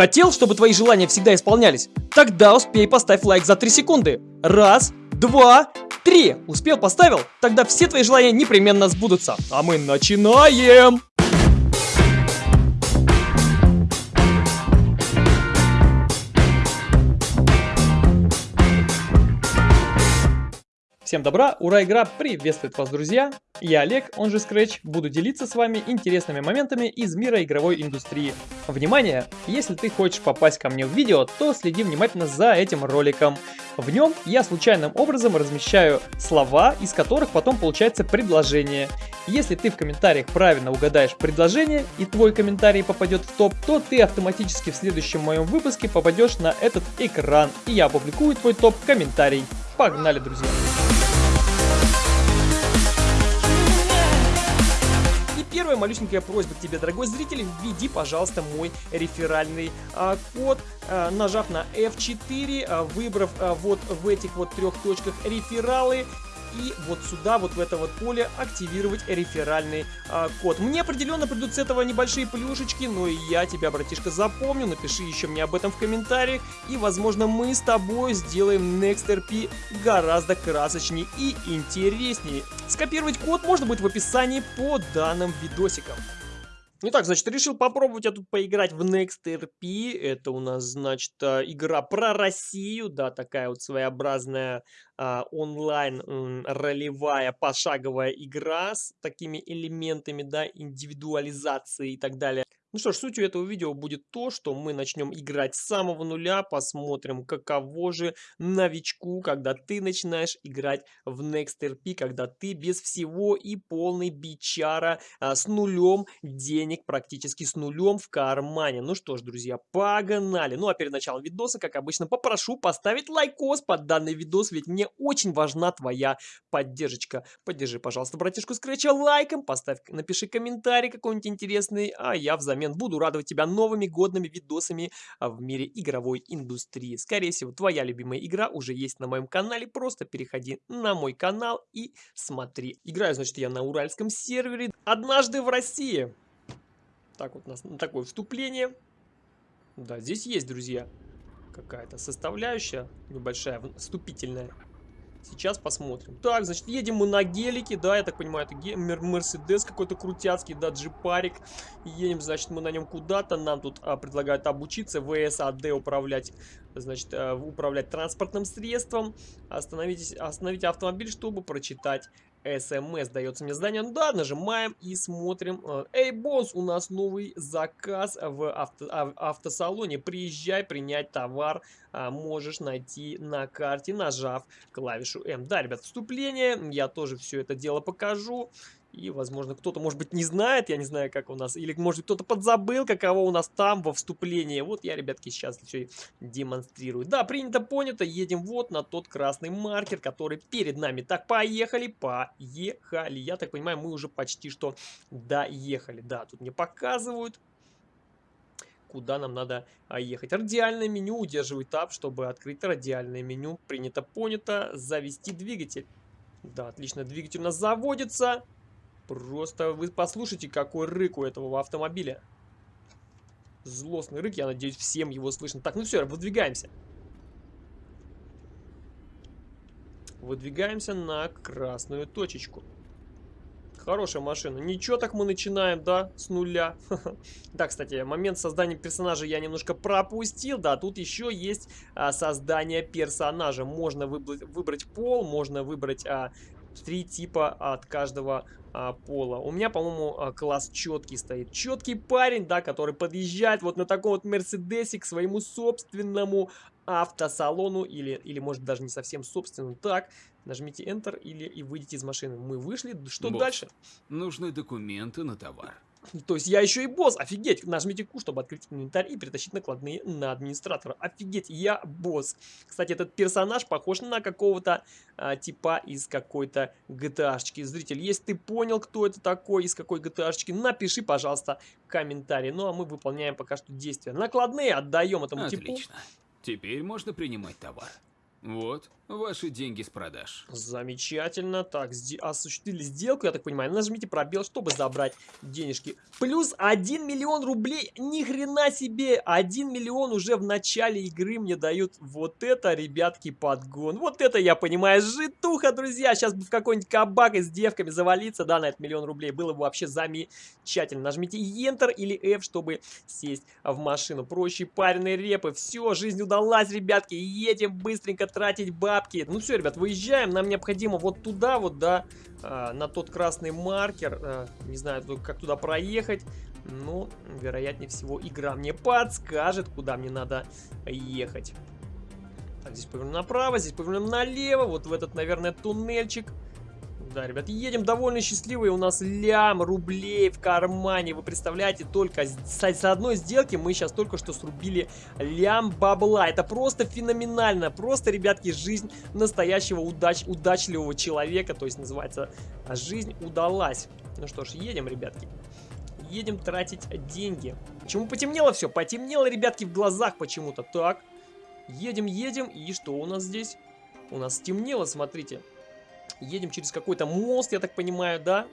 Хотел, чтобы твои желания всегда исполнялись? Тогда успей поставь лайк за 3 секунды. Раз, два, три. Успел, поставил? Тогда все твои желания непременно сбудутся. А мы начинаем! Всем добра, ура, игра приветствует вас, друзья! Я Олег, он же Scratch, буду делиться с вами интересными моментами из мира игровой индустрии. Внимание! Если ты хочешь попасть ко мне в видео, то следи внимательно за этим роликом. В нем я случайным образом размещаю слова, из которых потом получается предложение. Если ты в комментариях правильно угадаешь предложение и твой комментарий попадет в топ, то ты автоматически в следующем моем выпуске попадешь на этот экран и я опубликую твой топ-комментарий. Погнали, друзья! первая малюсенькая просьба к тебе, дорогой зритель, введи, пожалуйста, мой реферальный а, код, а, нажав на F4, а, выбрав а, вот в этих вот трех точках рефералы и вот сюда, вот в это вот поле активировать реферальный а, код. Мне определенно придут с этого небольшие плюшечки, но и я тебя, братишка, запомню. Напиши еще мне об этом в комментариях, и, возможно, мы с тобой сделаем NextRP гораздо красочнее и интереснее. Скопировать код можно будет в описании по данным видосикам. Итак, значит, решил попробовать я тут поиграть в Next RP. Это у нас, значит, а, игра про Россию, да, такая вот своеобразная а, онлайн ролевая пошаговая игра с такими элементами, да, индивидуализации и так далее. Ну что ж, сутью этого видео будет то, что мы начнем играть с самого нуля, посмотрим, каково же новичку, когда ты начинаешь играть в Next RP, когда ты без всего и полный бичара а, с нулем денег, практически с нулем в кармане. Ну что ж, друзья, погнали! Ну а перед началом видоса, как обычно, попрошу поставить лайкос под данный видос, ведь мне очень важна твоя поддержка. Поддержи, пожалуйста, братишку Скретча лайком, поставь, напиши комментарий какой-нибудь интересный, а я взамен взамен буду радовать тебя новыми годными видосами а, в мире игровой индустрии. Скорее всего, твоя любимая игра уже есть на моем канале, просто переходи на мой канал и смотри. Играю, значит, я на уральском сервере, однажды в России. Так вот, у нас такое вступление. Да, здесь есть, друзья, какая-то составляющая небольшая, вступительная. Сейчас посмотрим. Так, значит, едем мы на гелике, да, я так понимаю, это Мерседес какой-то крутяцкий, да, джипарик. Едем, значит, мы на нем куда-то, нам тут а, предлагают обучиться ВСАД управлять, значит, а, управлять транспортным средством. Остановитесь, остановите автомобиль, чтобы прочитать СМС дается мне задание. Ну да, нажимаем и смотрим. Э, Эй, босс, у нас новый заказ в авто, а, автосалоне. Приезжай принять товар. А, можешь найти на карте, нажав клавишу М. Да, ребят, вступление. Я тоже все это дело покажу. И, возможно, кто-то, может быть, не знает, я не знаю, как у нас, или, может, кто-то подзабыл, каково у нас там во вступлении. Вот я, ребятки, сейчас все демонстрирую. Да, принято, понято, едем вот на тот красный маркер, который перед нами. Так, поехали, поехали. Я так понимаю, мы уже почти что доехали. Да, тут мне показывают, куда нам надо а, ехать. Радиальное меню, удерживай тап, чтобы открыть радиальное меню. Принято, понято, завести двигатель. Да, отлично, двигатель у нас заводится. Просто вы послушайте, какой рык у этого автомобиля. Злостный рык, я надеюсь, всем его слышно. Так, ну все, выдвигаемся. Выдвигаемся на красную точечку. Хорошая машина. Ничего, так мы начинаем, да, с нуля. Да, кстати, момент создания персонажа я немножко пропустил. Да, тут еще есть а, создание персонажа. Можно выбрать, пол, можно выбрать а, три типа от каждого а, пола. У меня, по-моему, а, класс четкий стоит. Четкий парень, да, который подъезжает вот на таком вот Мерседесе к своему собственному автосалону или, или может даже не совсем собственному. Так, нажмите Enter или и выйдите из машины. Мы вышли, что Босс, дальше? Нужны документы на товар. То есть я еще и босс, офигеть. Нажмите Q, чтобы открыть инвентарь и перетащить накладные на администратора. Офигеть, я босс. Кстати, этот персонаж похож на какого-то а, типа из какой-то GTA-шечки. Зритель, если ты понял, кто это такой, из какой GTA-шечки, напиши, пожалуйста, комментарий. Ну, а мы выполняем пока что действия. Накладные отдаем этому Отлично. типу. Теперь можно принимать товар. Вот, Ваши деньги с продаж. Замечательно. Так, осуществили сделку, я так понимаю. Нажмите пробел, чтобы забрать денежки. Плюс 1 миллион рублей. Ни хрена себе. 1 миллион уже в начале игры мне дают. Вот это, ребятки, подгон. Вот это, я понимаю, житуха, друзья. Сейчас бы в какой-нибудь кабак с девками завалиться, да, на этот миллион рублей. Было бы вообще замечательно. Нажмите Enter или F, чтобы сесть в машину. Проще пареные репы. Все, жизнь удалась, ребятки. Едем быстренько тратить бабки бабки. Ну все, ребят, выезжаем. Нам необходимо вот туда вот, да, э, на тот красный маркер. Э, не знаю, как туда проехать. Но, вероятнее всего, игра мне подскажет, куда мне надо ехать. Так, здесь повернем направо, здесь повернем налево. Вот в этот, наверное, туннельчик. Да, ребят, едем довольно счастливые. У нас лям рублей в кармане. Вы представляете, только с, с одной сделки мы сейчас только что срубили лям бабла. Это просто феноменально. Просто, ребятки, жизнь настоящего удач, удачливого человека. То есть называется «Жизнь удалась». Ну что ж, едем, ребятки. Едем тратить деньги. Почему потемнело все? Потемнело, ребятки, в глазах почему-то. Так, едем, едем. И что у нас здесь? У нас темнело, смотрите. Едем через какой-то мост, я так понимаю, да?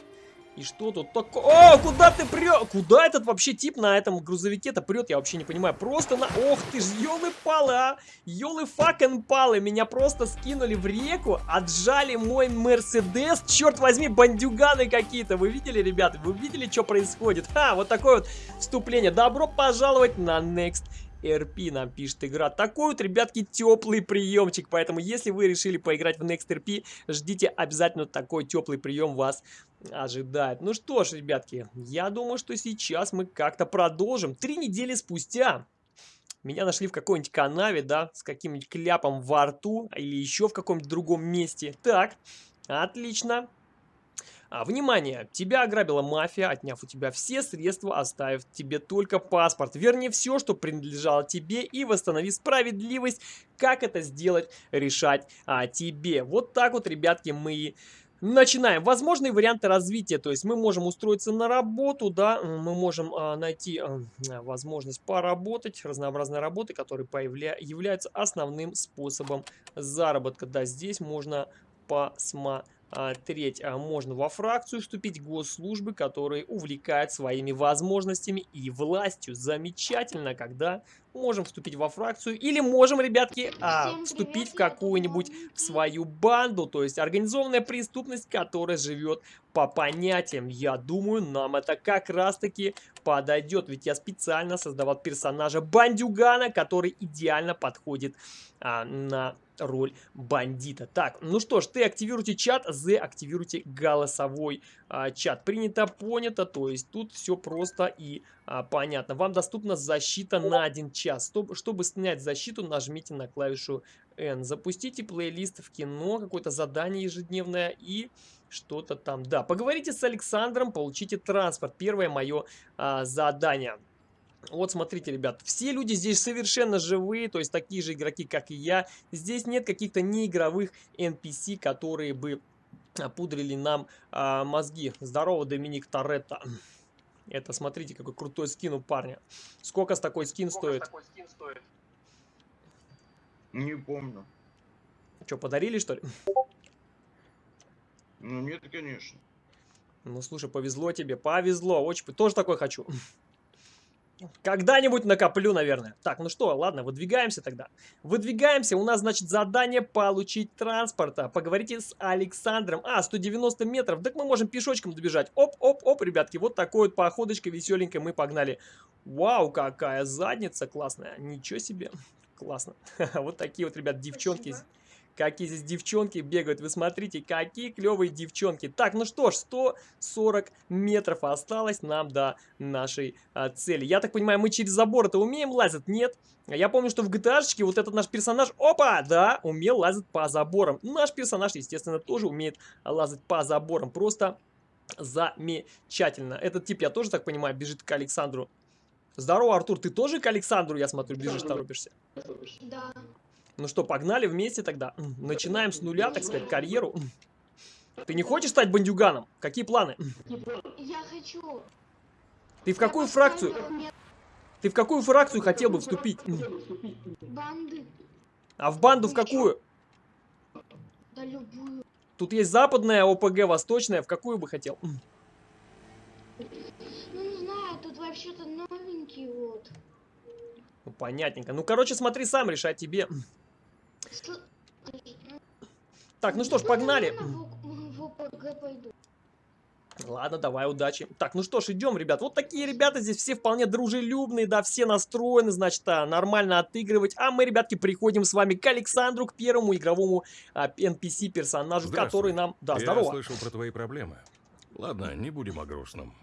И что тут такое? О, куда ты прешь? Куда этот вообще тип на этом грузовике-то прет? Я вообще не понимаю. Просто на... Ох ты ж, елы-палы, а! Елы-факен-палы. Меня просто скинули в реку, отжали мой Мерседес. Черт возьми, бандюганы какие-то. Вы видели, ребята? Вы видели, что происходит? Ха, вот такое вот вступление. Добро пожаловать на Next RP нам пишет игра. Такой вот, ребятки, теплый приемчик. Поэтому, если вы решили поиграть в Next RP, ждите обязательно такой теплый прием вас ожидает. Ну что ж, ребятки, я думаю, что сейчас мы как-то продолжим. Три недели спустя меня нашли в какой-нибудь канаве, да, с каким-нибудь кляпом во рту или еще в каком-нибудь другом месте. Так, отлично. А, внимание! Тебя ограбила мафия, отняв у тебя все средства, оставив тебе только паспорт. Верни все, что принадлежало тебе и восстанови справедливость. Как это сделать, решать а, тебе. Вот так вот, ребятки, мы Начинаем. Возможные варианты развития. То есть мы можем устроиться на работу, да, мы можем а, найти а, возможность поработать, разнообразные работы, которые появля... являются основным способом заработка. Да, здесь можно посмотреть треть, а, можно во фракцию вступить госслужбы, которые увлекают своими возможностями и властью. Замечательно, когда можем вступить во фракцию или можем, ребятки, а, вступить в какую-нибудь свою банду, то есть организованная преступность, которая живет по понятиям. Я думаю, нам это как раз-таки подойдет, ведь я специально создавал персонажа бандюгана, который идеально подходит а, на роль бандита. Так, ну что ж, ты активируйте чат, З активируйте голосовой а, чат. Принято, понято, то есть тут все просто и а, понятно. Вам доступна защита на один час. Чтобы, чтобы снять защиту, нажмите на клавишу N. Запустите плейлист в кино, какое-то задание ежедневное и что-то там. Да, поговорите с Александром, получите транспорт. Первое мое а, задание. Вот смотрите, ребят, все люди здесь совершенно живые, то есть такие же игроки, как и я. Здесь нет каких-то неигровых NPC, которые бы пудрили нам а, мозги. Здорово, Доминик Торетто. Это, смотрите, какой крутой скин у парня. Сколько с такой скин Сколько стоит? Такой скин стоит? Не помню. Что, подарили, что ли? Ну, нет, конечно. Ну, слушай, повезло тебе, повезло. Очень, тоже такой хочу. Когда-нибудь накоплю, наверное. Так, ну что, ладно, выдвигаемся тогда. Выдвигаемся, у нас, значит, задание получить транспорта. Поговорите с Александром. А, 190 метров, так мы можем пешочком добежать. Оп-оп-оп, ребятки, вот такой вот походочкой веселенькой мы погнали. Вау, какая задница классная. Ничего себе, классно. Вот такие вот, ребят, девчонки. Спасибо. Какие здесь девчонки бегают. Вы смотрите, какие клевые девчонки. Так, ну что ж, 140 метров осталось нам до нашей а, цели. Я так понимаю, мы через забор это умеем лазить? Нет. Я помню, что в GTA вот этот наш персонаж, опа, да, умел лазить по заборам. Наш персонаж, естественно, тоже умеет лазать по заборам. Просто замечательно. Этот тип, я тоже так понимаю, бежит к Александру. Здорово, Артур, ты тоже к Александру, я смотрю, бежишь, торопишься? Да. Ну что, погнали вместе тогда. Начинаем с нуля, так сказать, карьеру. Ты не хочешь стать бандюганом? Какие планы? Я хочу. Ты в какую фракцию? Ты в какую фракцию хотел бы вступить? Банды. А в банду в какую? Да любую. Тут есть западная ОПГ, восточная. В какую бы хотел? Ну не знаю, тут вообще-то новенький вот. Ну, понятненько. Ну, короче, смотри сам, решай тебе. Так, ну что ж, погнали. Ладно, давай, удачи. Так, ну что ж, идем, ребят. Вот такие ребята здесь все вполне дружелюбные, да, все настроены, значит, а, нормально отыгрывать. А мы, ребятки, приходим с вами к Александру, к первому игровому а, NPC-персонажу, Здравствуй. который нам... Да, Я здорово. слышал про твои проблемы. Ладно, не будем о грустном.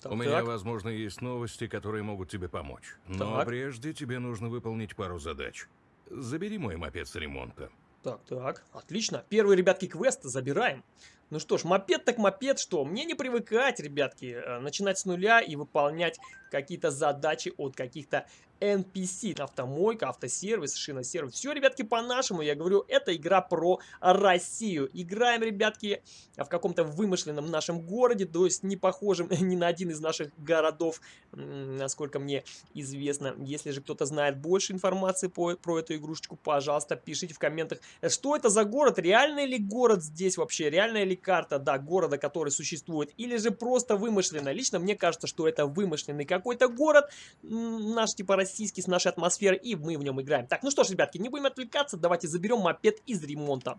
Так, У меня, так. возможно, есть новости, которые могут тебе помочь. Но Так. прежде тебе нужно выполнить пару задач. Забери мой мопед с ремонта. Так, так, отлично. Первый, ребятки, квест забираем. Ну что ж, мопед так мопед, что? Мне не привыкать, ребятки, э, начинать с нуля и выполнять какие-то задачи от каких-то NPC. Автомойка, автосервис, шиносервис. Все, ребятки, по-нашему. Я говорю, это игра про Россию. Играем, ребятки, в каком-то вымышленном нашем городе, то есть не похожем ни на один из наших городов, насколько мне известно. Если же кто-то знает больше информации по, про эту игрушечку, пожалуйста, пишите в комментах, э, что это за город, реальный ли город здесь вообще, реальная ли карта, да, города, который существует, или же просто вымышленная. Лично мне кажется, что это вымышленный какой-то город, наш типа российский, с нашей атмосферой, и мы в нем играем. Так, ну что ж, ребятки, не будем отвлекаться, давайте заберем мопед из ремонта.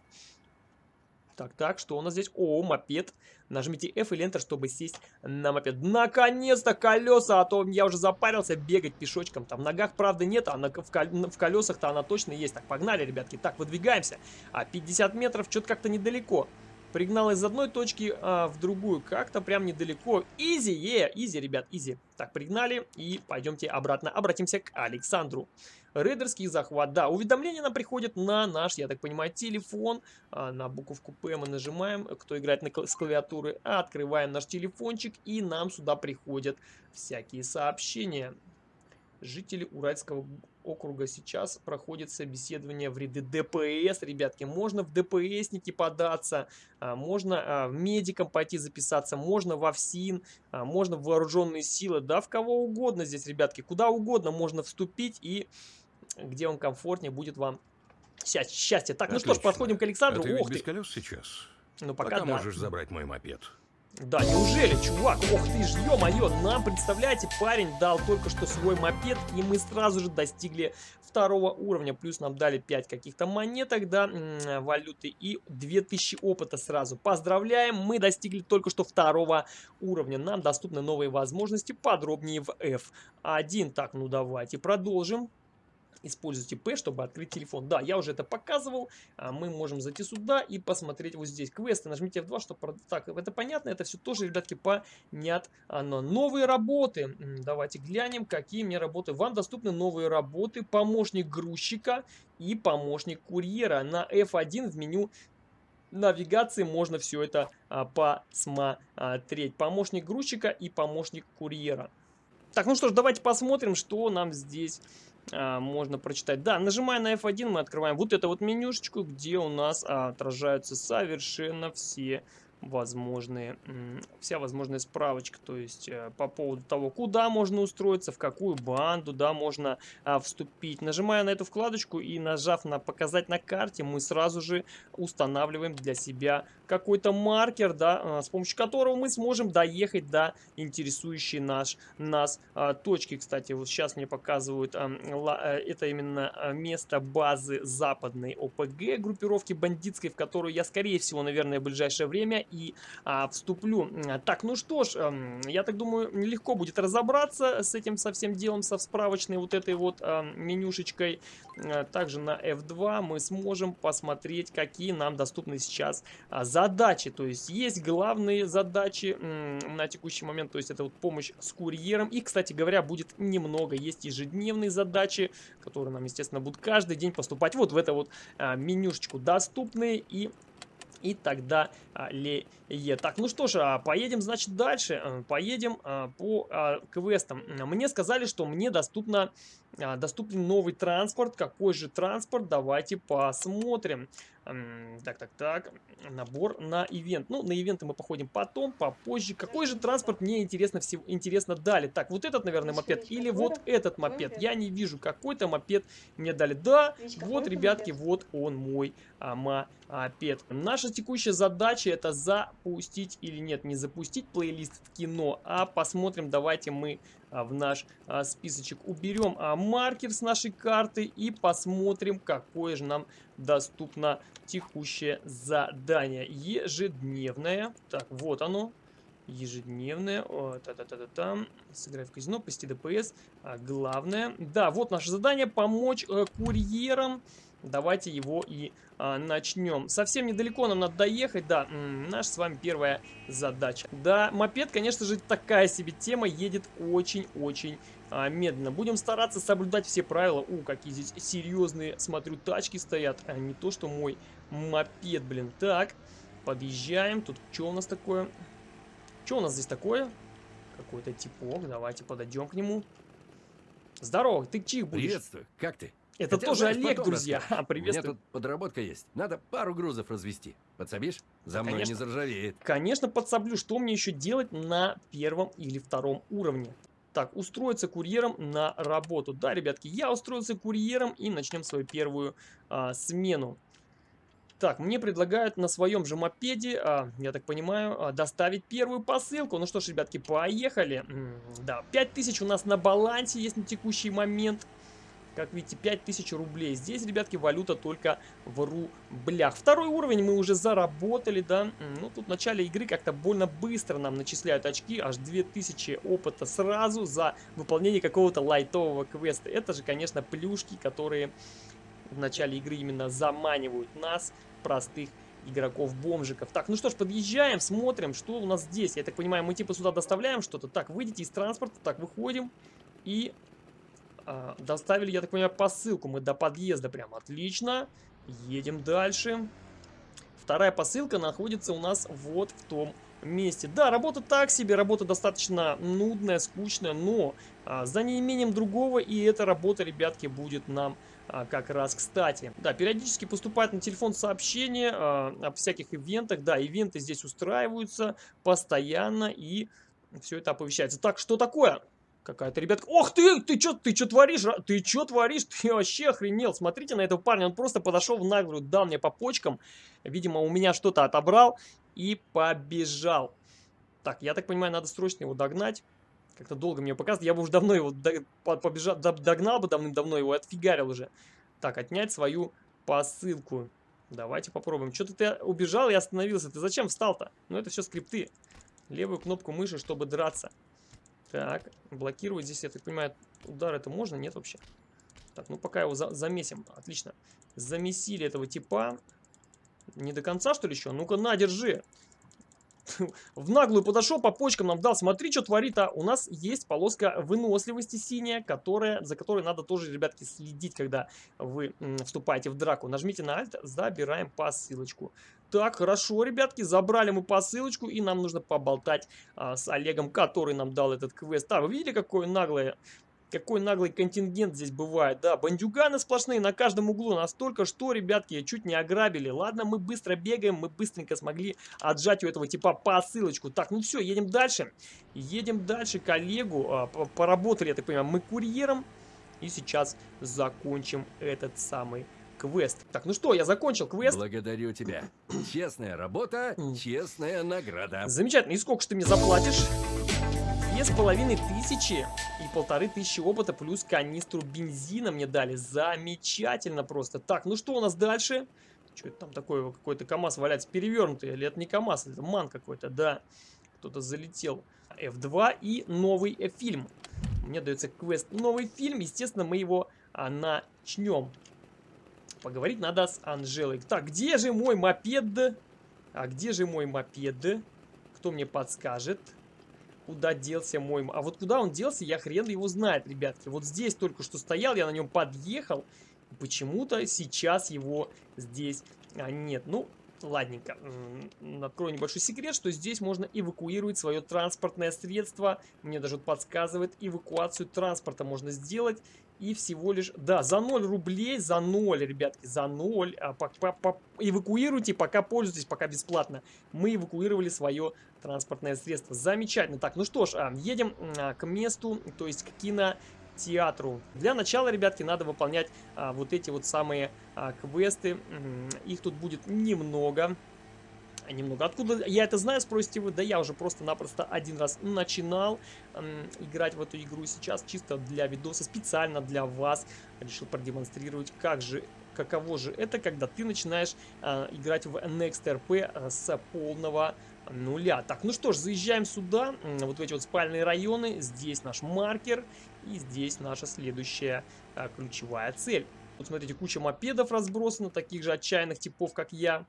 Так, так, что у нас здесь? О, мопед. Нажмите F или Enter, чтобы сесть на мопед. Наконец-то колеса, а то я уже запарился бегать пешочком. Там в ногах, правда, нет, а на, в колесах-то она точно есть. Так, погнали, ребятки. Так, выдвигаемся. А 50 метров что-то как-то недалеко. Пригнал из одной точки а, в другую. Как-то прям недалеко. Easy, е, easy, ребят, easy. Так, пригнали и пойдемте обратно. Обратимся к Александру. Рейдерский захват. Да, уведомления нам приходят на наш, я так понимаю, телефон. А, на буковку П мы нажимаем, кто играет на, кла- с клавиатуры. Открываем наш телефончик и нам сюда приходят всякие сообщения. Жители Уральского округа сейчас проходит собеседование в ряды ДПС, ребятки. Можно в ДПСники податься, а, можно а, медикам пойти записаться, можно во ФСИН, а, можно в вооруженные силы, да, в кого угодно здесь, ребятки. Куда угодно можно вступить и где он комфортнее будет вам счастье. Так, ну что ж, Отлично. подходим к Александру. А ты Ох без ты. колес сейчас? Ну пока, Пока да. можешь забрать мой мопед. Да, неужели, чувак? Ох ты ж, ё-моё, нам, представляете, парень дал только что свой мопед, и мы сразу же достигли второго уровня. Плюс нам дали 5 каких-то монеток, да, валюты, и 2000 опыта сразу. Поздравляем, мы достигли только что второго уровня. Нам доступны новые возможности, подробнее в F1. Так, ну давайте продолжим. Используйте P, чтобы открыть телефон. Да, я уже это показывал. А мы можем зайти сюда и посмотреть вот здесь. Квесты, нажмите F2, чтобы... Так, это понятно, это все тоже, ребятки, понятно. Новые работы. Давайте глянем, какие мне работы. Вам доступны новые работы. Помощник грузчика и помощник курьера. На F1 в меню навигации можно все это а, посмотреть. Помощник грузчика и помощник курьера. Так, ну что ж, давайте посмотрим, что нам здесь а, можно прочитать. Да, нажимая на F1, мы открываем вот эту вот менюшечку, где у нас а, отражаются совершенно все возможные, вся возможная справочка, то есть э, по поводу того, куда можно устроиться, в какую банду, да, можно а, вступить. Нажимая на эту вкладочку и нажав на показать на карте, мы сразу же устанавливаем для себя какой-то маркер, да, а, с помощью которого мы сможем доехать до интересующей наш, нас а, точки. Кстати, вот сейчас мне показывают, э, это именно а, место базы западной ОПГ, группировки бандитской, в которую я, скорее всего, наверное, в ближайшее время и а, вступлю. Так, ну что ж, ам, я так думаю, легко будет разобраться с этим со всем делом, со справочной вот этой вот ам, менюшечкой. А, Также на F2 мы сможем посмотреть, какие нам доступны сейчас а, задачи. То есть есть главные задачи на текущий момент, то есть это вот помощь с курьером. И, кстати говоря, будет немного. Есть ежедневные задачи, которые нам, естественно, будут каждый день поступать вот в эту вот а, менюшечку доступные и и тогда ле Так, ну что ж, а, поедем, значит, дальше. А, Поедем а, по а, квестам. Мне сказали, что мне доступно доступен новый транспорт. Какой же транспорт? Давайте посмотрим. Так, так, так. Набор на ивент. Ну, на ивенты мы походим потом, попозже. Какой же транспорт мне интересно, всего, интересно дали? Так, вот этот, наверное, мопед или вот этот мопед? Я не вижу, какой-то мопед мне дали. Да, вот, ребятки, вот он мой а, мопед. Наша текущая задача это запустить или нет, не запустить плейлист в кино, а посмотрим, давайте мы в наш а, списочек уберем а, маркер с нашей карты и посмотрим, какое же нам доступно текущее задание. Ежедневное. Так, вот оно. Ежедневное. Та-та-та-та-та. Сыграй в казино, посети ДПС. А, главное. Да, вот наше задание. Помочь э, курьерам. Давайте его и а, начнем. Совсем недалеко нам надо доехать, да, наша с вами первая задача. Да, мопед, конечно же, такая себе тема, едет очень-очень а, медленно. Будем стараться соблюдать все правила. У, какие здесь серьезные, смотрю, тачки стоят, а не то, что мой мопед, блин. Так, подъезжаем, тут что у нас такое? Что у нас здесь такое? Какой-то типок, давайте подойдем к нему. Здорово, ты чих будешь? Приветствую, как ты? Это Хотя, тоже знаешь, Олег, друзья. А, приветствую. У меня тут подработка есть. Надо пару грузов развести. Подсобишь? За мной конечно, не заржавеет. Конечно, подсоблю. Что мне еще делать на первом или втором уровне? Так, устроиться курьером на работу. Да, ребятки, я устроился курьером и начнем свою первую а, смену. Так, мне предлагают на своем же мопеде, а, я так понимаю, а, доставить первую посылку. Ну что ж, ребятки, поехали. М -м, да, 5000 у нас на балансе есть на текущий момент. Как видите, 5000 рублей. Здесь, ребятки, валюта только в рублях. Второй уровень мы уже заработали, да. Ну, тут в начале игры как-то больно быстро нам начисляют очки. Аж 2000 опыта сразу за выполнение какого-то лайтового квеста. Это же, конечно, плюшки, которые в начале игры именно заманивают нас, простых игроков-бомжиков. Так, ну что ж, подъезжаем, смотрим, что у нас здесь. Я так понимаю, мы типа сюда доставляем что-то. Так, выйдите из транспорта, так, выходим. И а, доставили, я так понимаю, посылку. Мы до подъезда прям отлично. Едем дальше. Вторая посылка находится у нас вот в том месте. Да, работа так себе, работа достаточно нудная, скучная, но а, за неимением другого и эта работа, ребятки, будет нам а, как раз кстати. Да, периодически поступает на телефон сообщения а, о всяких ивентах. Да, ивенты здесь устраиваются постоянно и все это оповещается. Так, что такое? Какая-то ребятка. Ох ты, ты что ты что творишь? Ты что творишь? Ты вообще охренел. Смотрите на этого парня. Он просто подошел в наглую, дал мне по почкам. Видимо, у меня что-то отобрал и побежал. Так, я так понимаю, надо срочно его догнать. Как-то долго мне показывать. Я бы уже давно его побежал, догнал бы давным-давно его, отфигарил уже. Так, отнять свою посылку. Давайте попробуем. Что-то ты убежал и остановился. Ты зачем встал-то? Ну, это все скрипты. Левую кнопку мыши, чтобы драться. Так, блокировать здесь, я так понимаю, удар это можно? Нет вообще. Так, ну пока его за замесим. Отлично. Замесили этого типа. Не до конца, что ли, еще? Ну-ка, на, держи. В наглую подошел, по почкам нам дал. Смотри, что творит, а у нас есть полоска выносливости синяя, которая, за которой надо тоже, ребятки, следить, когда вы вступаете в драку. Нажмите на Alt, забираем посылочку. Так, хорошо, ребятки, забрали мы посылочку, и нам нужно поболтать а, с Олегом, который нам дал этот квест. А, вы видели, какое наглое какой наглый контингент здесь бывает. Да, бандюганы сплошные на каждом углу. Настолько, что, ребятки, чуть не ограбили. Ладно, мы быстро бегаем, мы быстренько смогли отжать у этого типа посылочку. Так, ну все, едем дальше. Едем дальше коллегу. А, поработали, я так понимаю, мы курьером. И сейчас закончим этот самый квест. Так, ну что, я закончил квест. Благодарю тебя. Честная работа, честная награда. Замечательно. И сколько же ты мне заплатишь? Две с половиной тысячи и полторы тысячи опыта плюс канистру бензина мне дали. Замечательно просто. Так, ну что у нас дальше? Что это там такое? Какой-то КамАЗ валяется перевернутый. Или это не КамАЗ, это МАН какой-то, да. Кто-то залетел. F2 и новый фильм. Мне дается квест новый фильм. Естественно, мы его а, начнем. Поговорить надо с Анжелой. Так, где же мой мопед? А где же мой мопед? Кто мне подскажет? Куда делся мой... А вот куда он делся, я хрен его знает, ребятки. Вот здесь только что стоял, я на нем подъехал. Почему-то сейчас его здесь а, нет. Ну, ладненько. Открою небольшой секрет, что здесь можно эвакуировать свое транспортное средство. Мне даже подсказывает, эвакуацию транспорта можно сделать. И всего лишь, да, за 0 рублей, за 0, ребятки, за 0. А, по, по, по, эвакуируйте, пока пользуйтесь, пока бесплатно. Мы эвакуировали свое транспортное средство. Замечательно. Так, ну что ж, а, едем а, к месту, то есть к кинотеатру. Для начала, ребятки, надо выполнять а, вот эти вот самые а, квесты. Их тут будет немного немного. Откуда я это знаю, спросите вы? Да я уже просто-напросто один раз начинал эм, играть в эту игру сейчас, чисто для видоса, специально для вас. Решил продемонстрировать, как же, каково же это, когда ты начинаешь э, играть в Next RP э, с полного нуля. Так, ну что ж, заезжаем сюда, вот в эти вот спальные районы. Здесь наш маркер и здесь наша следующая э, ключевая цель. Вот смотрите, куча мопедов разбросана, таких же отчаянных типов, как я.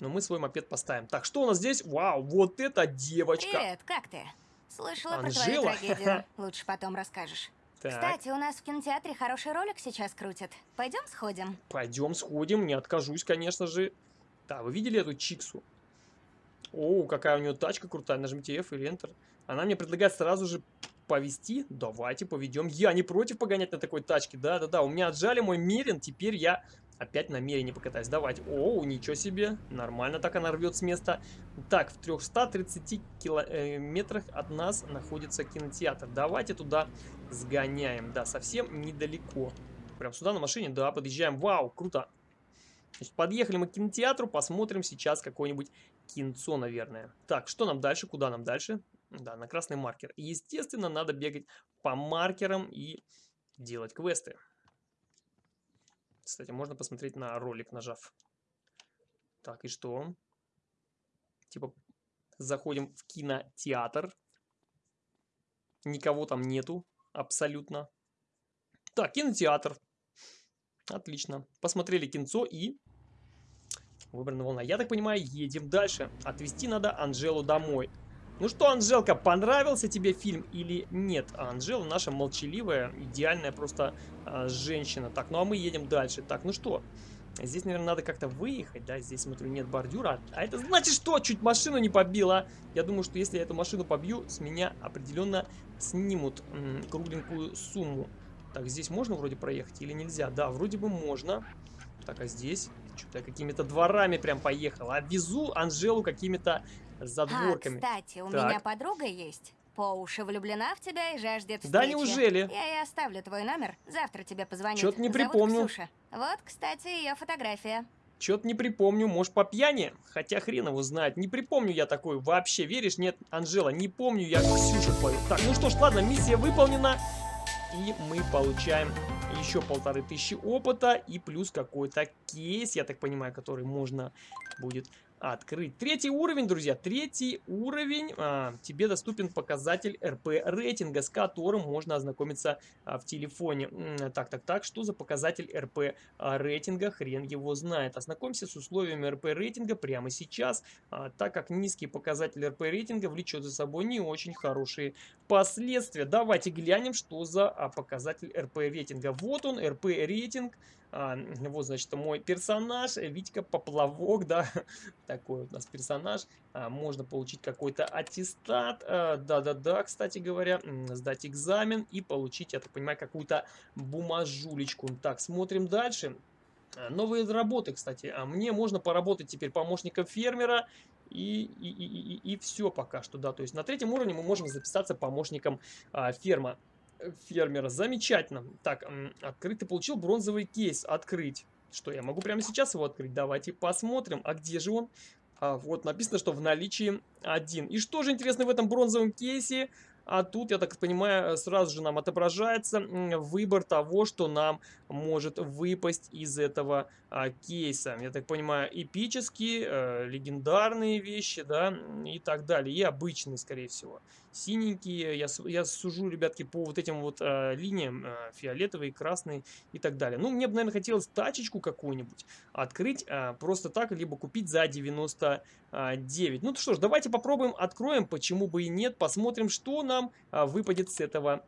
Но мы свой мопед поставим. Так, что у нас здесь? Вау, вот эта девочка. Привет, как ты? Слышала Анжела? про твою трагедию. Лучше потом расскажешь. Так, Кстати, у нас в кинотеатре хороший ролик сейчас крутят. Пойдем сходим? пойдем сходим, не откажусь, конечно же. Да, вы видели эту Чиксу? О, какая у нее тачка крутая. Нажмите F или Enter. Она мне предлагает сразу же повести. Давайте поведем. Я не против погонять на такой тачке. Да-да-да, у меня отжали мой Мерин. Теперь я Опять намерение покатаюсь. Давайте. О, ничего себе. Нормально так она рвет с места. Так, в 330 километрах э, от нас находится кинотеатр. Давайте туда сгоняем. Да, совсем недалеко. Прям сюда на машине, да, подъезжаем. Вау, круто. Значит, подъехали мы к кинотеатру, посмотрим сейчас какое-нибудь кинцо, наверное. Так, что нам дальше, куда нам дальше? Да, на красный маркер. Естественно, надо бегать по маркерам и делать квесты. Кстати, можно посмотреть на ролик, нажав. Так, и что? Типа, заходим в кинотеатр. Никого там нету, абсолютно. Так, кинотеатр. Отлично. Посмотрели кинцо и... Выбрана волна. Я так понимаю, едем дальше. Отвезти надо Анжелу домой. Ну что, Анжелка, понравился тебе фильм или нет? Анжела наша молчаливая, идеальная просто а, женщина. Так, ну а мы едем дальше. Так, ну что, здесь, наверное, надо как-то выехать, да? Здесь, смотрю, нет бордюра. А это значит что? Чуть машину не побила. Я думаю, что если я эту машину побью, с меня определенно снимут кругленькую сумму. Так, здесь можно вроде проехать или нельзя? Да, вроде бы можно. Так, а здесь? Что-то какими-то дворами прям поехал. А везу Анжелу какими-то задворками. А, кстати, у Так. меня подруга есть. По уши влюблена в тебя и жаждет встречи. Да неужели? Я ей оставлю твой номер, завтра тебе позвонит. Чё-то не Зовут припомню. Ксюша. Вот, кстати, ее фотография. Чё-то не припомню, может по пьяни? Хотя хрен его знает, не припомню я такой вообще, веришь? Нет, Анжела, не помню я Ксюшу твою. Так, ну что ж, ладно, миссия выполнена. И мы получаем еще полторы тысячи опыта и плюс какой-то кейс, я так понимаю, который можно будет открыть. Третий уровень, друзья, третий уровень. А, тебе доступен показатель РП рейтинга, с которым можно ознакомиться а, в телефоне. Так, так, так, что за показатель РП а, рейтинга? Хрен его знает. Ознакомься с условиями РП рейтинга прямо сейчас, а, так как низкий показатель РП рейтинга влечет за собой не очень хорошие последствия. Давайте глянем, что за а, показатель РП рейтинга. Вот он, РП рейтинг. А, вот, значит, мой персонаж, э, Витька Поплавок, да, такой у нас персонаж. А, можно получить какой-то аттестат, а, да-да-да, кстати говоря, сдать экзамен и получить, я так понимаю, какую-то бумажулечку. Так, смотрим дальше. А, Новые работы, кстати. А мне можно поработать теперь помощником фермера и, и, и, и, и все пока что, да. То есть на третьем уровне мы можем записаться помощником а, ферма фермера. Замечательно. Так, открыть. Ты получил бронзовый кейс. Открыть. Что, я могу прямо сейчас его открыть? Давайте посмотрим. А где же он? А, вот написано, что в наличии один. И что же интересно в этом бронзовом кейсе? А тут, я так понимаю, сразу же нам отображается выбор того, что нам может выпасть из этого а, кейса. Я так понимаю, эпические, э, легендарные вещи, да, и так далее. И обычные, скорее всего. Синенькие, я, я сужу, ребятки, по вот этим вот э, линиям, э, фиолетовый, красный и так далее. Ну, мне бы, наверное, хотелось тачечку какую-нибудь открыть э, просто так, либо купить за 99. Ну что ж, давайте попробуем, откроем, почему бы и нет, посмотрим, что нам а, выпадет с этого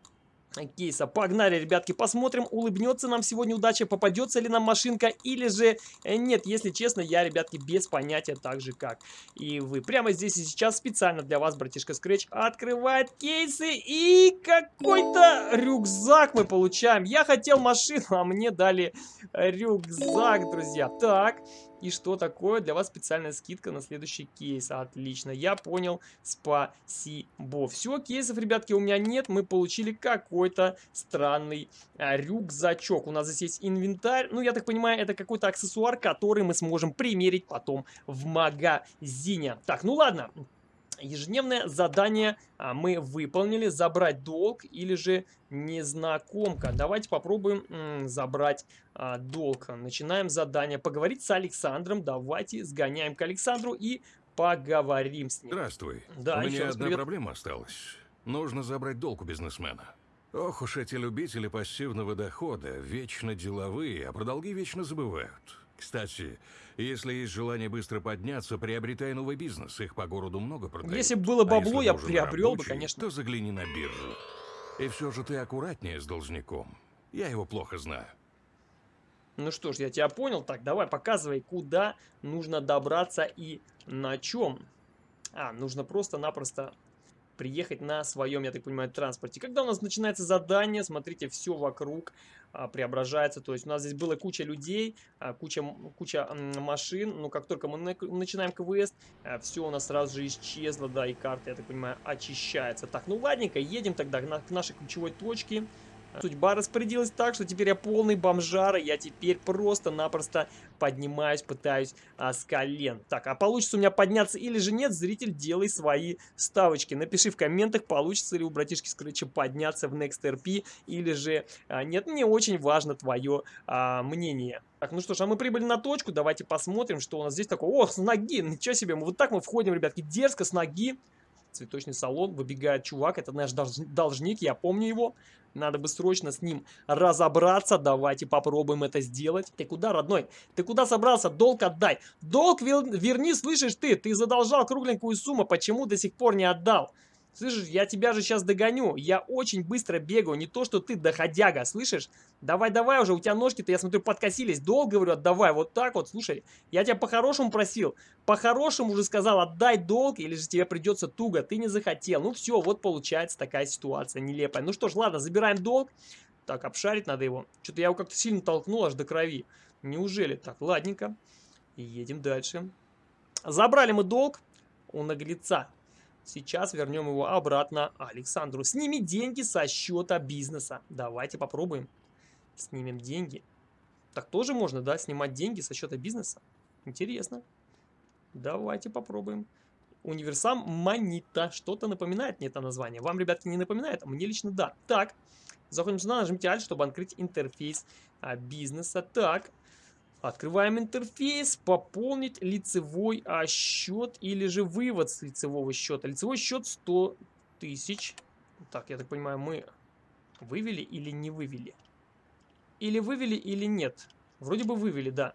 кейса. Погнали, ребятки, посмотрим, улыбнется нам сегодня удача, попадется ли нам машинка или же э, нет. Если честно, я, ребятки, без понятия так же, как и вы. Прямо здесь и сейчас специально для вас, братишка Scratch, открывает кейсы и какой-то рюкзак мы получаем. Я хотел машину, а мне дали рюкзак, друзья. Так, и что такое? Для вас специальная скидка на следующий кейс. Отлично, я понял. Спасибо. Все, кейсов, ребятки, у меня нет. Мы получили какой-то странный а, рюкзачок. У нас здесь есть инвентарь. Ну, я так понимаю, это какой-то аксессуар, который мы сможем примерить потом в магазине. Так, ну ладно. Ежедневное задание а, мы выполнили. Забрать долг или же незнакомка. Давайте попробуем забрать а, долг. Начинаем задание. Поговорить с Александром. Давайте сгоняем к Александру и поговорим с ним. Здравствуй. Да, У меня одна привет. проблема осталась. Нужно забрать долг у бизнесмена. Ох уж эти любители пассивного дохода, вечно деловые, а про долги вечно забывают. Кстати, если есть желание быстро подняться, приобретай новый бизнес, их по городу много продают. Если бы было А бабло, если я приобрел бы, рабочий, конечно. то загляни на биржу. И все же ты аккуратнее с должником. Я его плохо знаю. Ну что ж, я тебя понял. Так, давай, показывай, куда нужно добраться и на чем. А, нужно просто-напросто приехать на своем, я так понимаю, транспорте. Когда у нас начинается задание, смотрите, все вокруг а, преображается. То есть у нас здесь была куча людей, а, куча, куча машин. Но как только мы на- начинаем квест, все у нас сразу же исчезло, да, и карта, я так понимаю, очищается. Так, ну ладненько, едем тогда на- к нашей ключевой точке. Судьба распорядилась так, что теперь я полный бомжара, я теперь просто-напросто поднимаюсь, пытаюсь а, с колен. Так, а получится у меня подняться или же нет, зритель, делай свои ставочки. Напиши в комментах, получится ли у братишки Скретча подняться в Next RP или же а, нет. Мне очень важно твое а, мнение. Так, ну что ж, а мы прибыли на точку, давайте посмотрим, что у нас здесь такое. Ох, с ноги, ничего себе, мы вот так мы входим, ребятки, дерзко с ноги. Цветочный салон, выбегает чувак, это наш долж- должник, я помню его. Надо бы срочно с ним разобраться. Давайте попробуем это сделать. Ты куда, родной? Ты куда собрался? Долг отдай. Долг верни, слышишь ты? Ты задолжал кругленькую сумму. Почему до сих пор не отдал? Слышишь, я тебя же сейчас догоню. Я очень быстро бегаю. Не то, что ты доходяга, слышишь? Давай-давай уже, у тебя ножки-то, я смотрю, подкосились. Долг, говорю, отдавай. Вот так вот, слушай. Я тебя по-хорошему просил. По-хорошему уже сказал, отдай долг, или же тебе придется туго. Ты не захотел. Ну все, вот получается такая ситуация нелепая. Ну что ж, ладно, забираем долг. Так, обшарить надо его. Что-то я его как-то сильно толкнул аж до крови. Неужели? Так, ладненько. Едем дальше. Забрали мы долг у наглеца. Сейчас вернем его обратно Александру. Сними деньги со счета бизнеса. Давайте попробуем. Снимем деньги. Так тоже можно, да, снимать деньги со счета бизнеса? Интересно. Давайте попробуем. Универсам Манита. Что-то напоминает мне это название. Вам, ребятки, не напоминает? Мне лично да. Так, заходим сюда, нажмите Alt, чтобы открыть интерфейс а, бизнеса. Так, открываем интерфейс, пополнить лицевой а, счет или же вывод с лицевого счета. Лицевой счет 100 тысяч. Так, я так понимаю, мы вывели или не вывели? Или вывели, или нет? Вроде бы вывели, да.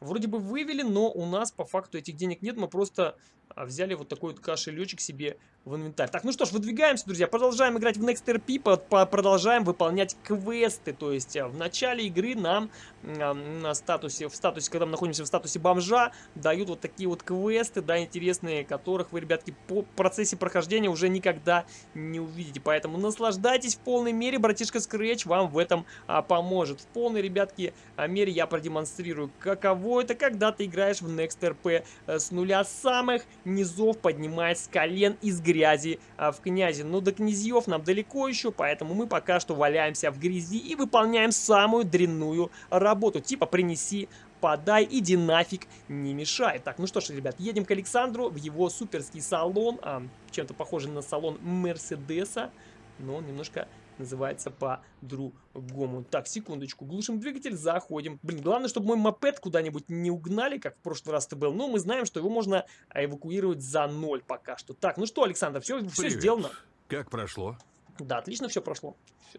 Вроде бы вывели, но у нас по факту этих денег нет. Мы просто а, взяли вот такой вот кошелечек себе в инвентарь. Так, ну что ж, выдвигаемся, друзья. Продолжаем играть в Next RP, продолжаем выполнять квесты. То есть а, в начале игры нам а, на статусе, в статусе, когда мы находимся в статусе бомжа, дают вот такие вот квесты, да, интересные, которых вы, ребятки, по процессе прохождения уже никогда не увидите. Поэтому наслаждайтесь в полной мере, братишка Scratch вам в этом а, поможет. В полной, ребятки, а, мере я продемонстрирую, каково это, когда ты играешь в Next RP э, с нуля самых низов, поднимаясь с колен из грязи а, в князи. Но до князьев нам далеко еще, поэтому мы пока что валяемся в грязи и выполняем самую дрянную работу. Типа принеси подай, иди нафиг, не мешай. Так, ну что ж, ребят, едем к Александру в его суперский салон, а, чем-то похожий на салон Мерседеса, но он немножко называется по-другому. Так, секундочку, глушим двигатель, заходим. Блин, главное, чтобы мой мопед куда-нибудь не угнали, как в прошлый раз это был. Но мы знаем, что его можно а, эвакуировать за ноль пока что. Так, ну что, Александр, все, все сделано? Как прошло? Да, отлично все прошло. Всё.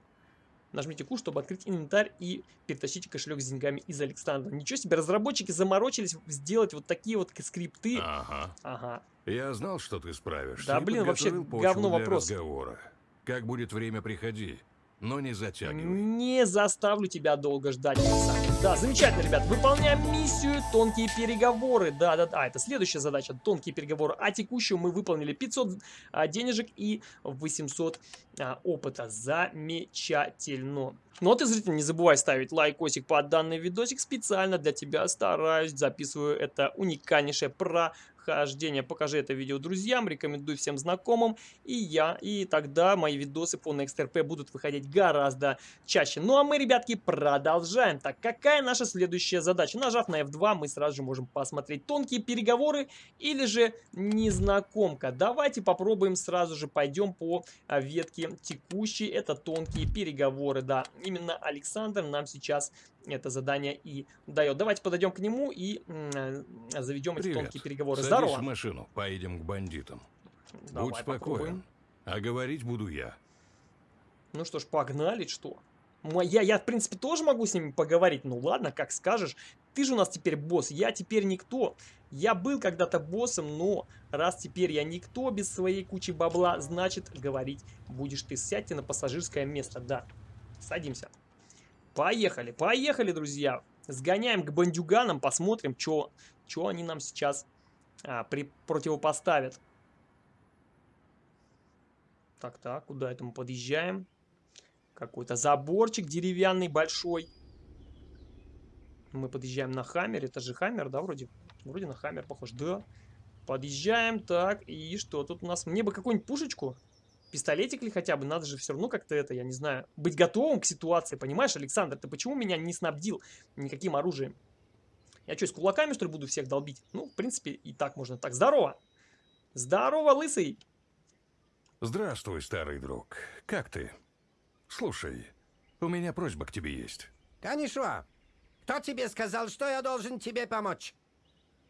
Нажмите Q, чтобы открыть инвентарь и перетащите кошелек с деньгами из Александра. Ничего себе, разработчики заморочились сделать вот такие вот скрипты. Ага. Ага. Я знал, что ты справишься. Да, и блин, вообще говно вопрос. разговора. Как будет время, приходи. но не затягивай. Не заставлю тебя долго ждать, Александр. Да, замечательно, ребят. Выполняем миссию «Тонкие переговоры». Да-да-да, это следующая задача. Тонкие переговоры. А текущую мы выполнили 500 а, денежек и 800 а, опыта. Замечательно. Ну а ты, зритель, не забывай ставить лайкосик под данный видосик. Специально для тебя стараюсь, записываю это уникальнейшее про прохождения. Покажи это видео друзьям, рекомендуй всем знакомым, и я, и тогда мои видосы по NextRP будут выходить гораздо чаще. Ну а мы, ребятки, продолжаем. Так, какая наша следующая задача? Нажав на F2, мы сразу же можем посмотреть тонкие переговоры или же незнакомка. Давайте попробуем сразу же, пойдем по а, ветке текущей. Это тонкие переговоры, да. Именно Александр нам сейчас это задание и дает. Давайте подойдем к нему и заведем эти Привет. тонкие переговоры. Садись Здорово. в машину, поедем к бандитам. Давай Будь спокоен. попробуем. А говорить буду я. Ну что ж, погнали, что? Мо- Я, я, в принципе, тоже могу с ними поговорить. Ну ладно, как скажешь. Ты же у нас теперь босс, я теперь никто. Я был когда-то боссом, но раз теперь я никто без своей кучи бабла, значит, говорить будешь ты. Сядьте на пассажирское место, да. Садимся. Поехали, поехали, друзья. Сгоняем к бандюганам, посмотрим, что они нам сейчас а, при, противопоставят. Так, так, куда это мы подъезжаем? Какой-то заборчик деревянный большой. Мы подъезжаем на Хаммер. Это же Хаммер, да, вроде? Вроде на Хаммер похож. Да. Подъезжаем, так, и что тут у нас? Мне бы какую-нибудь пушечку. Пистолетик ли хотя бы? Надо же все равно как-то это, я не знаю, быть готовым к ситуации. Понимаешь, Александр, ты почему меня не снабдил никаким оружием? Я что, с кулаками, что ли, буду всех долбить? Ну, в принципе, и так можно. Так, здорово! Здорово, лысый! Здравствуй, старый друг. Как ты? Слушай, у меня просьба к тебе есть. Канишуа, кто тебе сказал, что я должен тебе помочь?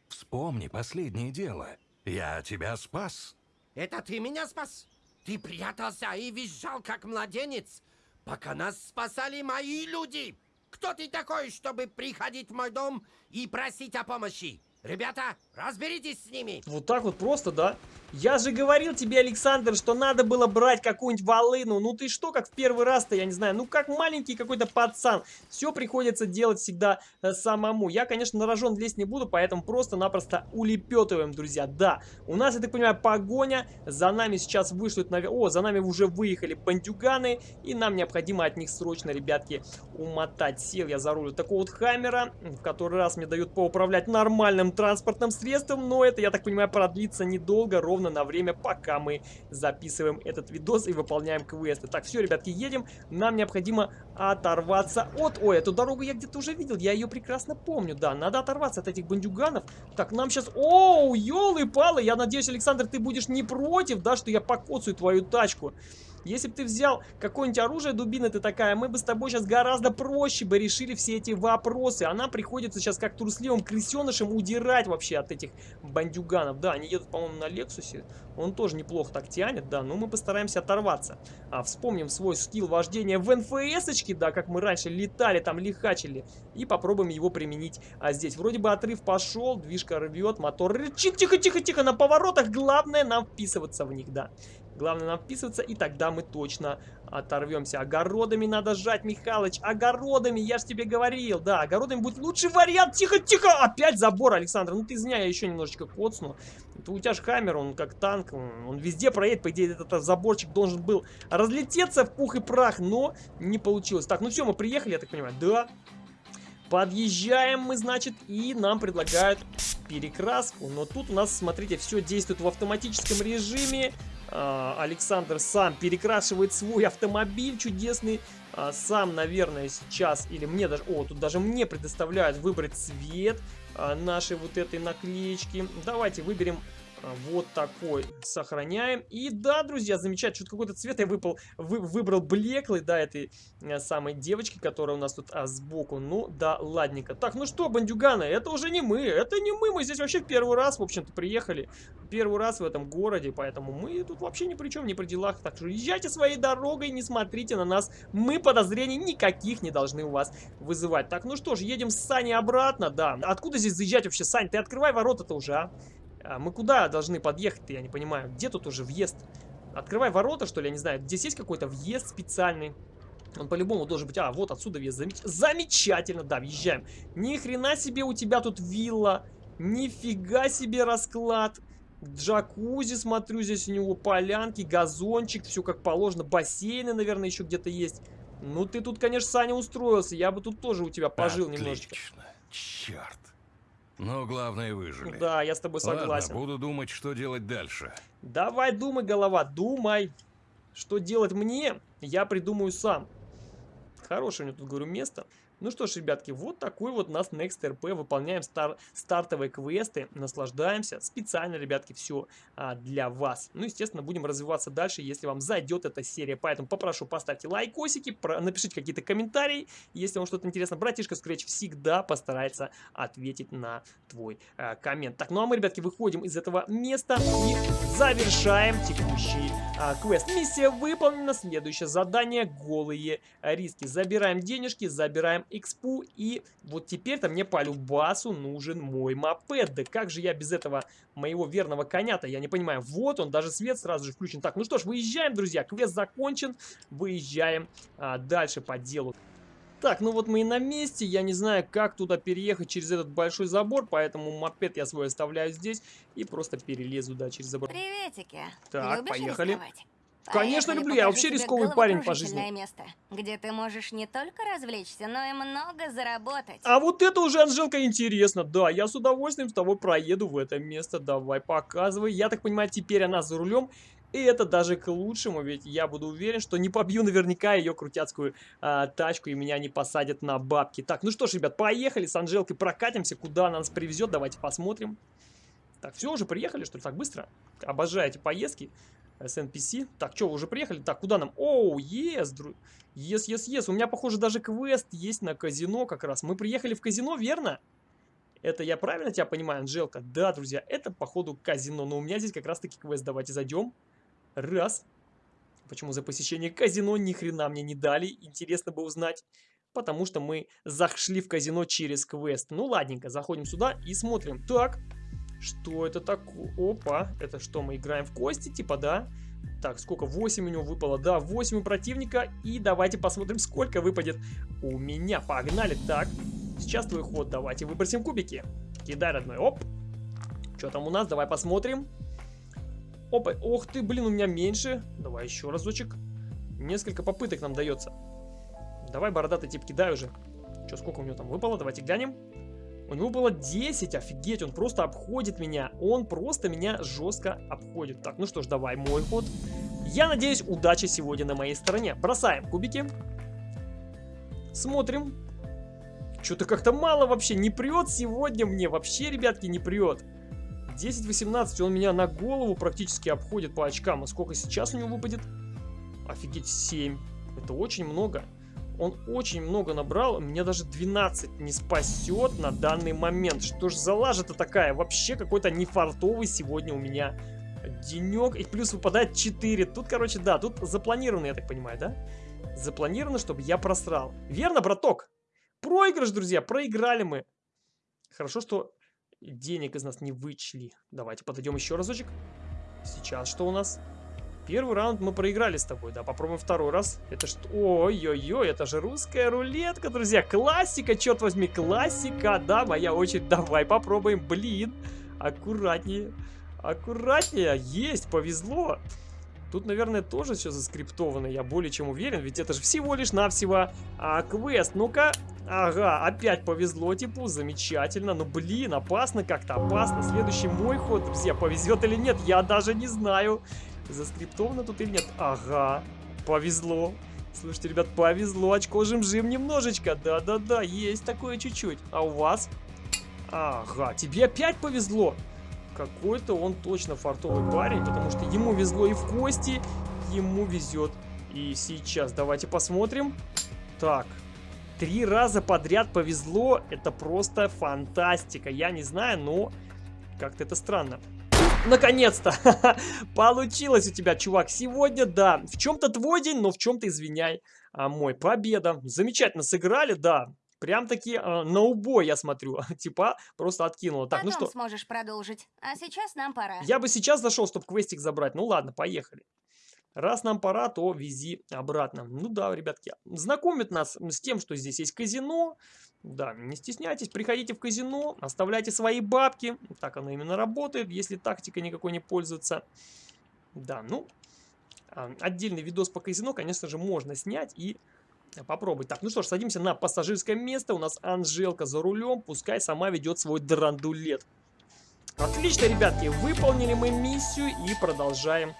Вспомни последнее дело. Я тебя спас. Это ты меня спас? Ты прятался и визжал, как младенец, пока нас спасали мои люди. Кто ты такой, чтобы приходить в мой дом и просить о помощи? Ребята, разберитесь с ними. Вот так вот просто, да? Я же говорил тебе, Александр, что надо было брать какую-нибудь волыну. Ну ты что, как в первый раз-то, я не знаю. Ну как маленький какой-то пацан. Все приходится делать всегда э, самому. Я, конечно, на рожон лезть не буду, поэтому просто-напросто улепетываем, друзья. Да, у нас, я так понимаю, погоня. За нами сейчас вышлют... Нав... О, за нами уже выехали бандюганы. И нам необходимо от них срочно, ребятки, умотать. Сел я за руль такого вот хаммера, в который раз мне дают поуправлять нормальным транспортным средством. Но это, я так понимаю, продлится недолго, ровно на время, пока мы записываем этот видос и выполняем квесты. Так, все, ребятки, едем. Нам необходимо оторваться от... Ой, эту дорогу я где-то уже видел, я ее прекрасно помню. Да, надо оторваться от этих бандюганов. Так, нам сейчас... Оу, елы-палы, я надеюсь, Александр, ты будешь не против, да, что я покоцаю твою тачку. Если бы ты взял какое-нибудь оружие, дубина ты такая, мы бы с тобой сейчас гораздо проще бы решили все эти вопросы. А нам приходится сейчас как трусливым крысенышем удирать вообще от этих бандюганов. Да, они едут, по-моему, на Лексусе. Он тоже неплохо так тянет, да, но мы постараемся оторваться. А, вспомним свой скилл вождения в НФС-очке, да, как мы раньше летали, там лихачили. И попробуем его применить а здесь. Вроде бы отрыв пошел, движка рвет, мотор рычит. Тихо-тихо-тихо, на поворотах главное нам вписываться в них, да. Главное нам вписываться, и тогда мы точно оторвемся. Огородами надо сжать, Михалыч. Огородами, я же тебе говорил. Да, огородами будет лучший вариант. Тихо, тихо. Опять забор, Александр. Ну ты извиняй, я еще немножечко коцну. Это у тебя же Хаммер, он как танк. Он везде проедет. По идее, этот заборчик должен был разлететься в пух и прах, но не получилось. Так, ну все, мы приехали, я так понимаю. Да. Подъезжаем мы, значит, и нам предлагают перекраску. Но тут у нас, смотрите, все действует в автоматическом режиме. А, Александр сам перекрашивает свой автомобиль чудесный. А, сам, наверное, сейчас, или мне даже... О, тут даже мне предоставляют выбрать цвет а, нашей вот этой наклеечки. Давайте выберем вот такой сохраняем. И да, друзья, замечательно, что-то какой-то цвет я выпал, вы, выбрал блеклый, да, этой а, самой девочки, которая у нас тут а, сбоку. Ну, да, ладненько. Так, ну что, бандюганы, это уже не мы, это не мы, мы здесь вообще в первый раз, в общем-то, приехали. Первый раз в этом городе, поэтому мы тут вообще ни при чем, ни при делах. Так что езжайте своей дорогой, не смотрите на нас. Мы подозрений никаких не должны у вас вызывать. Так, ну что ж, едем с Саней обратно, да. Откуда здесь заезжать вообще, Сань? Ты открывай ворота-то уже, а? А мы куда должны подъехать-то, я не понимаю. Где тут уже въезд? Открывай ворота, что ли, я не знаю. Здесь есть какой-то въезд специальный? Он по-любому должен быть... А, вот отсюда въезд. Замеч... Замечательно, да, въезжаем. Ни хрена себе у тебя тут вилла. Нифига себе расклад. Джакузи, смотрю, здесь у него полянки, газончик, все как положено. Бассейны, наверное, еще где-то есть. Ну, ты тут, конечно, Саня, устроился. Я бы тут тоже у тебя пожил Отлично. немножечко. Черт. Но главное выжили. Да, я с тобой согласен. Ладно, буду думать, что делать дальше. Давай думай, голова, думай. Что делать мне, я придумаю сам. Хорошее у меня тут, говорю, место. Ну что ж, ребятки, вот такой вот у нас Next RP. Выполняем стар стартовые квесты, наслаждаемся. Специально, ребятки, все а, для вас. Ну, естественно, будем развиваться дальше, если вам зайдет эта серия. Поэтому попрошу, поставьте лайкосики, напишите какие-то комментарии. Если вам что-то интересно, братишка Scratch всегда постарается ответить на твой а, коммент. Так, ну а мы, ребятки, выходим из этого места и завершаем текущий а, квест. Миссия выполнена. Следующее задание – голые риски. Забираем денежки, забираем экспу. И вот теперь-то мне по любасу нужен мой мопед. Да как же я без этого моего верного коня-то? Я не понимаю. Вот он, даже свет сразу же включен. Так, ну что ж, выезжаем, друзья. Квест закончен. Выезжаем а, дальше по делу. Так, ну вот мы и на месте. Я не знаю, как туда переехать через этот большой забор, поэтому мопед я свой оставляю здесь и просто перелезу, да, через забор. Приветики. Так, Любишь поехали. рисковать? Конечно, Поехали, люблю. Я вообще рисковый парень по жизни. место, где ты можешь не только развлечься, но и много заработать. А вот это уже, Анжелка, интересно. Да, я с удовольствием с тобой проеду в это место. Давай, показывай. Я так понимаю, теперь она за рулем. И это даже к лучшему, ведь я буду уверен, что не побью наверняка ее крутяцкую а, тачку и меня не посадят на бабки. Так, ну что ж, ребят, поехали с Анжелкой, прокатимся, куда она нас привезет, давайте посмотрим. Так, все, уже приехали, что ли, так быстро? Обожаю эти поездки. SNPC. Так, что, уже приехали? Так, куда нам? Оу, ес, дру... Ес, ес, ес. У меня, похоже, даже квест есть на казино как раз. Мы приехали в казино, верно? Это я правильно тебя понимаю, Анжелка? Да, друзья, это, походу, казино. Но у меня здесь как раз-таки квест. Давайте зайдем. Раз. Почему за посещение казино ни хрена мне не дали? Интересно бы узнать. Потому что мы зашли в казино через квест. Ну, ладненько, заходим сюда и смотрим. Так, что это такое? Опа, это что, мы играем в кости, типа, да? Так, сколько? 8 у него выпало. Да, 8 у противника. И давайте посмотрим, сколько выпадет у меня. Погнали. Так, сейчас твой ход. Давайте выбросим кубики. Кидай, родной. Оп. Что там у нас? Давай посмотрим. Опа. Ох ты, блин, у меня меньше. Давай еще разочек. Несколько попыток нам дается. Давай, бородатый тип, кидай уже. Что, сколько у него там выпало? Давайте глянем. У него было 10, офигеть, он просто обходит меня. Он просто меня жестко обходит. Так, ну что ж, давай, мой ход. Я надеюсь, удача сегодня на моей стороне. Бросаем кубики. Смотрим. Что-то как-то мало вообще. Не прет сегодня мне. Вообще, ребятки, не прет. 10-18, он меня на голову практически обходит по очкам. А сколько сейчас у него выпадет? Офигеть, 7. Это очень много. Он очень много набрал, мне даже 12 не спасет на данный момент. Что ж за лажа-то такая? Вообще какой-то нефартовый сегодня у меня денек. И плюс выпадает 4. Тут, короче, да, тут запланировано, я так понимаю, да? Запланировано, чтобы я просрал. Верно, браток? Проигрыш, друзья, проиграли мы. Хорошо, что денег из нас не вычли. Давайте подойдем еще разочек. Сейчас что у нас? Первый раунд мы проиграли с тобой, да, попробуем второй раз. Это что? Ой-ой-ой, это же русская рулетка, друзья. Классика, черт возьми, классика. Да, моя очередь, давай попробуем. Блин, аккуратнее, аккуратнее. Есть, повезло. Тут, наверное, тоже все заскриптовано, я более чем уверен, ведь это же всего лишь навсего а, квест. Ну-ка, ага, опять повезло типу, замечательно. Ну, блин, опасно как-то, опасно. Следующий мой ход, друзья, повезет или нет, я даже не знаю. Заскриптовано тут или нет? Ага, повезло. Слушайте, ребят, повезло. Очко жим-жим немножечко. Да-да-да, есть такое чуть-чуть. А у вас? Ага, тебе опять повезло. Какой-то он точно фартовый парень, потому что ему везло и в кости, ему везет и сейчас. Давайте посмотрим. Так, три раза подряд повезло. Это просто фантастика. Я не знаю, но как-то это странно. Наконец-то! Получилось у тебя, чувак. Сегодня, да, в чем-то твой день, но в чем-то, извиняй, а, мой. Победа. Замечательно сыграли, да. Прям-таки э, на убой, я смотрю. Типа, просто откинула. Так, Потом ну что, сможешь продолжить. А сейчас нам пора. я бы сейчас зашел, чтобы квестик забрать. Ну ладно, поехали. Раз нам пора, то вези обратно. Ну да, ребятки, знакомят нас с тем, что здесь есть казино. Да, не стесняйтесь, приходите в казино, оставляйте свои бабки. Так оно именно работает, если тактика никакой не пользуется. Да, ну, а, отдельный видос по казино, конечно же, можно снять и попробовать. Так, ну что ж, садимся на пассажирское место. У нас Анжелка за рулем, пускай сама ведет свой драндулет. Отлично, ребятки, выполнили мы миссию и продолжаем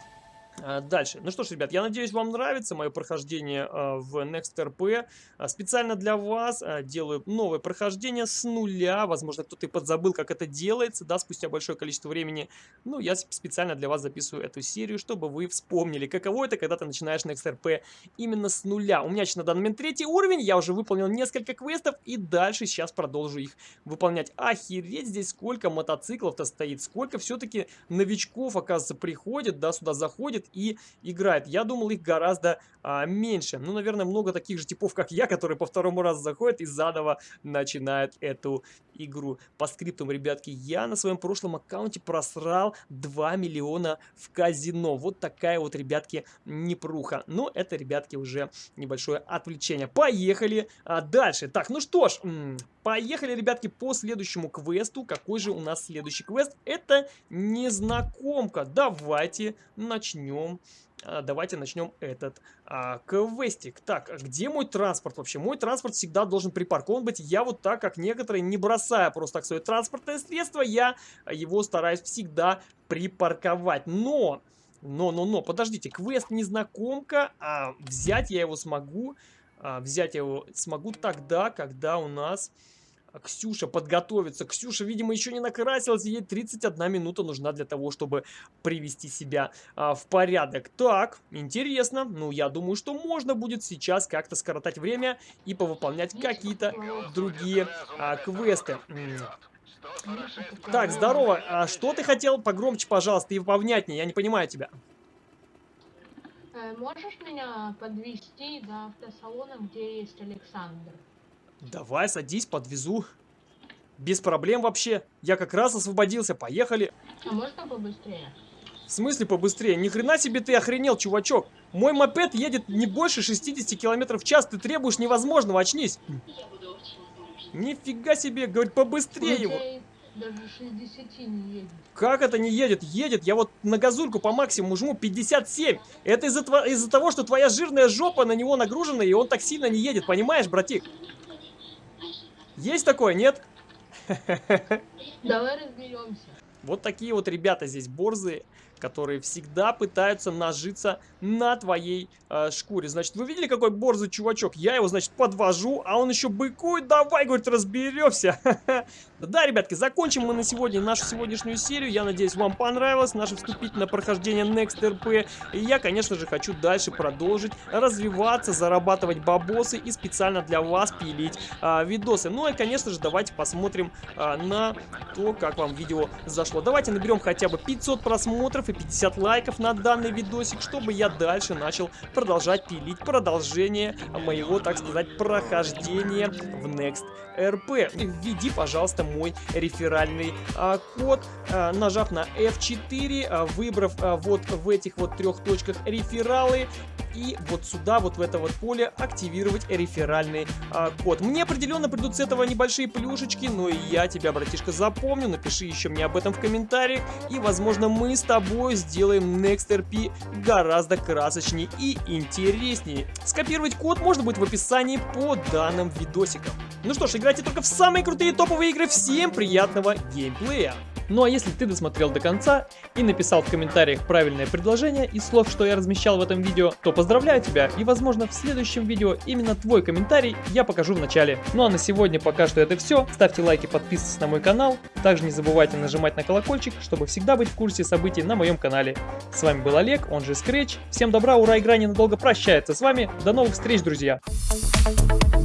дальше. Ну что ж, ребят, я надеюсь, вам нравится мое прохождение а, в NextRP. А, специально для вас делаю новое прохождение с нуля. Возможно, кто-то и подзабыл, как это делается, да, спустя большое количество времени. Ну, я специально для вас записываю эту серию, чтобы вы вспомнили, каково это, когда ты начинаешь NextRP именно с нуля. У меня сейчас на данный момент третий уровень, я уже выполнил несколько квестов, и дальше сейчас продолжу их выполнять. Охереть, здесь сколько мотоциклов-то стоит, сколько все-таки новичков, оказывается, приходит, да, сюда заходит и играет. Я думал, их гораздо а, меньше. Ну, наверное, много таких же типов, как я, которые по второму разу заходят и заново начинают эту игру. По скриптам, ребятки, я на своем прошлом аккаунте просрал 2 миллиона в казино. Вот такая вот, ребятки, непруха. Но это, ребятки, уже небольшое отвлечение. Поехали а, дальше. Так, ну что ж, поехали, ребятки, по следующему квесту. Какой же у нас следующий квест? Это незнакомка. Давайте начнем а, давайте начнем этот а, квестик. Так, где мой транспорт вообще? Мой транспорт всегда должен припаркован быть. Я вот так, как некоторые, не бросая просто так свое транспортное средство, я его стараюсь всегда припарковать. Но, но, но, но, подождите, квест незнакомка, а взять я его смогу, а, взять я его смогу тогда, когда у нас Ксюша подготовится. Ксюша, видимо, еще не накрасилась, ей 31 минута нужна для того, чтобы привести себя а, в порядок. Так, интересно. Ну, я думаю, что можно будет сейчас как-то скоротать время и повыполнять какие-то другие а, квесты. Так, здорово. А что ты хотел? Погромче, пожалуйста, и повнятнее. Я не понимаю тебя. Э, можешь меня подвести до автосалона, где есть Александр? Давай, садись, подвезу. Без проблем вообще. Я как раз освободился. Поехали. А можно побыстрее? В смысле побыстрее? Ни хрена себе ты охренел, чувачок. Мой мопед едет не больше 60 км в час. Ты требуешь невозможного, очнись. Нифига себе, говорит, побыстрее его. Даже 60 не едет. Как это не едет? Едет. Я вот на газульку по максимуму жму 57. Это из-за из того, что твоя жирная жопа на него нагружена, и он так сильно не едет. Понимаешь, братик? Есть такое, нет? Давай разберемся. Вот такие вот ребята здесь борзые которые всегда пытаются нажиться на твоей э, шкуре. Значит, вы видели, какой борзый чувачок? Я его, значит, подвожу, а он еще быкует. Давай, говорит, разберемся. Да, ребятки, закончим мы на сегодня нашу сегодняшнюю серию. Я надеюсь, вам понравилось наше вступительное прохождение Next RP. И я, конечно же, хочу дальше продолжить развиваться, зарабатывать бабосы и специально для вас пилить а, видосы. Ну и, конечно же, давайте посмотрим а, на то, как вам видео зашло. Давайте наберем хотя бы 500 просмотров и 50 лайков на данный видосик, чтобы я дальше начал продолжать пилить продолжение моего, так сказать, прохождения в Next RP. Введи, пожалуйста, мой реферальный а, код, а, нажав на F4, а, выбрав а, вот в этих вот трех точках рефералы и вот сюда, вот в это вот поле активировать реферальный а, код. Мне определенно придут с этого небольшие плюшечки, но и я тебя, братишка, запомню. Напиши еще мне об этом в комментариях, и, возможно, мы с тобой сделаем NextRP гораздо красочнее и интереснее. Скопировать код можно будет в описании по данным видосикам. Ну что ж, играйте только в самые крутые топовые игры. Всем приятного геймплея! Ну а если ты досмотрел до конца и написал в комментариях правильное предложение из слов, что я размещал в этом видео, то поздравляю тебя и возможно в следующем видео именно твой комментарий я покажу в начале. Ну а на сегодня пока что это все. Ставьте лайки, подписывайтесь на мой канал. Также не забывайте нажимать на колокольчик, чтобы всегда быть в курсе событий на моем канале. С вами был Олег, он же Scratch. Всем добра, ура, игра ненадолго прощается с вами. До новых встреч, друзья! Thank you.